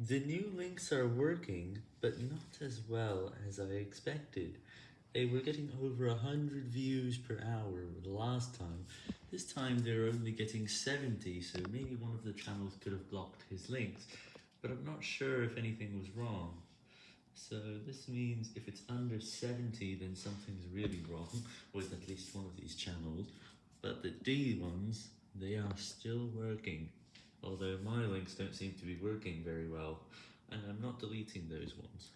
The new links are working, but not as well as I expected. They were getting over 100 views per hour the last time. This time they're only getting 70, so maybe one of the channels could have blocked his links, but I'm not sure if anything was wrong. So this means if it's under 70 then something's really wrong with at least one of these channels, but the D ones, they are still working. Although my links don't seem to be working very well, and I'm not deleting those ones.